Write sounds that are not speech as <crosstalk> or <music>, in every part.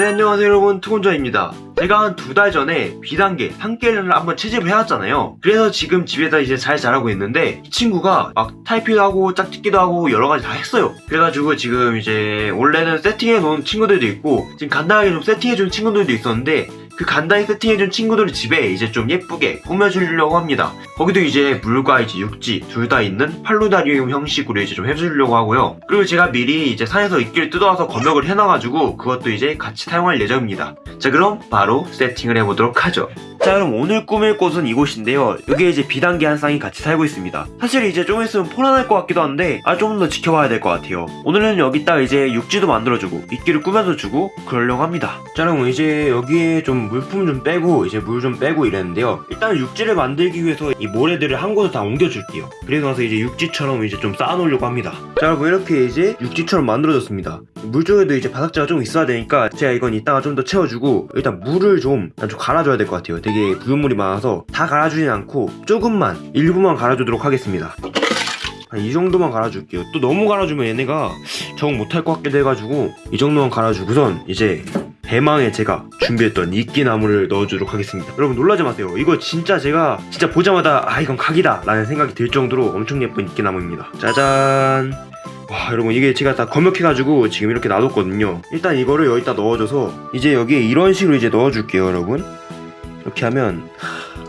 네 안녕하세요 여러분. 투곤자입니다. 제가 한 두 달 전에 비단계 산깨를 한번 채집을 해왔잖아요. 그래서 지금 집에다 이제 잘 자라고 있는데 이 친구가 막 타이피도 하고 짝짓기도 하고 여러가지 다 했어요. 그래가지고 지금 이제 원래는 세팅해 놓은 친구들도 있고 지금 간단하게 좀 세팅해 준 친구들도 있었는데 그 간단히 세팅해준 친구들 집에 이제 좀 예쁘게 꾸며주려고 합니다. 거기도 이제 물과 이제 육지 둘 다 있는 팔루다리움 형식으로 이제 좀 해주려고 하고요. 그리고 제가 미리 이제 산에서 이끼를 뜯어와서 검역을 해놔가지고 그것도 이제 같이 사용할 예정입니다. 자 그럼 바로 세팅을 해보도록 하죠. 자 그럼 오늘 꾸밀 곳은 이곳인데요 여기에 이제 비단계 한 쌍이 같이 살고 있습니다 사실 이제 좀 있으면 포란할 것 같기도 한데 아 좀 더 지켜봐야 될 것 같아요 오늘은 여기다 이제 육지도 만들어주고 이끼를 꾸며서 주고 그러려고 합니다 자 그럼 이제 여기에 좀 물품 좀 빼고 이제 물 좀 빼고 이랬는데요. 일단 육지를 만들기 위해서 이 모래들을 한 곳에 다 옮겨줄게요. 그리고 나서 이제 육지처럼 이제 좀 쌓아놓으려고 합니다. 자 여러분 이렇게 이제 육지처럼 만들어졌습니다. 물 쪽에도 이제 바닥재가 좀 있어야 되니까 제가 이건 이따가 좀 더 채워주고 일단 물을 좀, 좀 갈아줘야 될 것 같아요. 되게 부유물이 많아서 다 갈아주진 않고 조금만 일부만 갈아주도록 하겠습니다. 한이 정도만 갈아줄게요. 또 너무 갈아주면 얘네가 적응 못할 것 같기도 해가지고 이 정도만 갈아주고선 이제 대망의 제가 준비했던 이끼나무를 넣어주도록 하겠습니다. 여러분 놀라지 마세요. 이거 진짜 제가 진짜 보자마자 아 이건 각이다 라는 생각이 들 정도로 엄청 예쁜 이끼나무입니다. 짜잔. 와 여러분 이게 제가 다 검역해가지고 지금 이렇게 놔뒀거든요. 일단 이거를 여기다 넣어줘서 이제 여기에 이런 식으로 이제 넣어줄게요 여러분. 이렇게 하면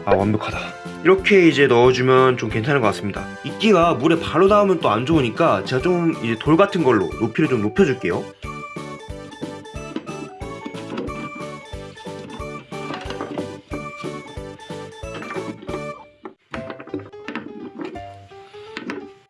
아 완벽하다. 이렇게 이제 넣어주면 좀 괜찮을 것 같습니다. 이끼가 물에 바로 닿으면 또 안 좋으니까 제가 좀 이제 돌 같은 걸로 높이를 좀 높여줄게요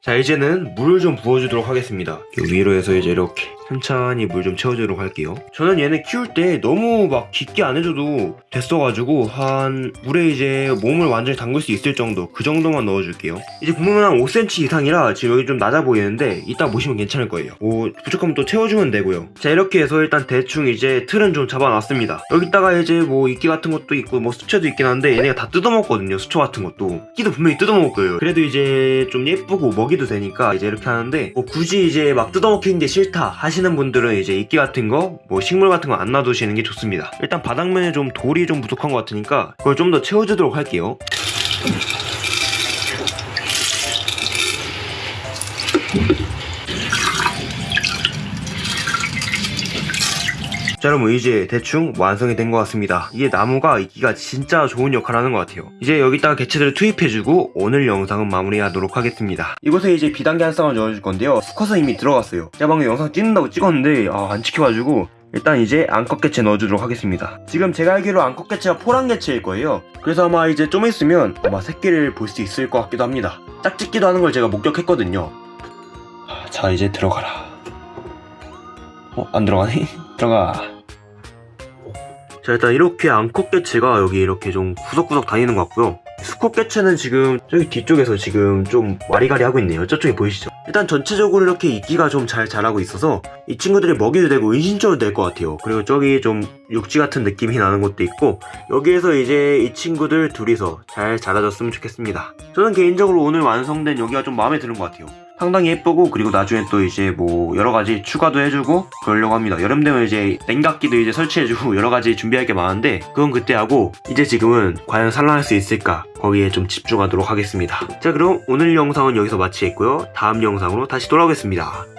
자 이제는 물을 좀 부어주도록 하겠습니다. 그 위로 해서 이제 이렇게 천천히 물 좀 채워주도록 할게요. 저는 얘네 키울 때 너무 막 깊게 안 해줘도 됐어가지고 한 물에 이제 몸을 완전히 담글 수 있을 정도 그 정도만 넣어줄게요. 이제 보면 한 5cm 이상이라 지금 여기 좀 낮아 보이는데 이따 보시면 괜찮을 거예요. 오 부족하면 또 채워주면 되고요. 자 이렇게 해서 일단 대충 이제 틀은 좀 잡아놨습니다. 여기다가 이제 뭐 이끼 같은 것도 있고 뭐 수초도 있긴 한데 얘네가 다 뜯어먹거든요 수초 같은 것도. 끼도 분명히 뜯어먹을 거예요. 그래도 이제 좀 예쁘고 먹이도 되니까 이제 이렇게 하는데 뭐 굳이 이제 막 뜯어먹히는 게 싫다 하시 는 분들은 이제 이끼 같은 거 뭐 식물 같은 거 안 놔두시는 게 좋습니다. 일단 바닥면에 좀 돌이 좀 부족한 것 같으니까 그걸 좀 더 채워주도록 할게요 자 여러분 이제 대충 완성이 된 것 같습니다. 이게 나무가 이기가 진짜 좋은 역할을 하는 것 같아요. 이제 여기다가 개체들을 투입해주고 오늘 영상은 마무리하도록 하겠습니다. 이곳에 이제 비단계 한 쌍을 넣어줄 건데요. 수컷은 이미 들어갔어요. 제가 방금 영상 찍는다고 찍었는데 아, 안 찍혀가지고 일단 이제 암컷 개체 넣어주도록 하겠습니다. 지금 제가 알기로 암컷 개체가 포란 개체일 거예요. 그래서 아마 이제 좀 있으면 아마 새끼를 볼 수 있을 것 같기도 합니다. 짝짓기도 하는 걸 제가 목격했거든요. 자 이제 들어가라. 어? 안 들어가네? 들어가 자 일단 이렇게 암컷 개체가 여기 이렇게 좀 구석구석 다니는 것 같고요. 수컷 개체는 지금 저기 뒤쪽에서 지금 좀 와리가리 하고 있네요. 저쪽에 보이시죠? 일단 전체적으로 이렇게 이끼가 좀 잘 자라고 있어서 이 친구들이 먹이도 되고 은신처도 될 것 같아요. 그리고 저기 좀 육지 같은 느낌이 나는 것도 있고 여기에서 이제 이 친구들 둘이서 잘 자라졌으면 좋겠습니다. 저는 개인적으로 오늘 완성된 여기가 좀 마음에 드는 것 같아요 상당히 예쁘고 그리고 나중에 또 이제 뭐 여러가지 추가도 해주고 그러려고 합니다. 여름 되면 이제 냉각기도 이제 설치해주고 <laughs> 여러가지 준비할 게 많은데 그건 그때 하고 이제 지금은 과연 산란할 수 있을까? 거기에 좀 집중하도록 하겠습니다. 자 그럼 오늘 영상은 여기서 마치겠고요. 다음 영상으로 다시 돌아오겠습니다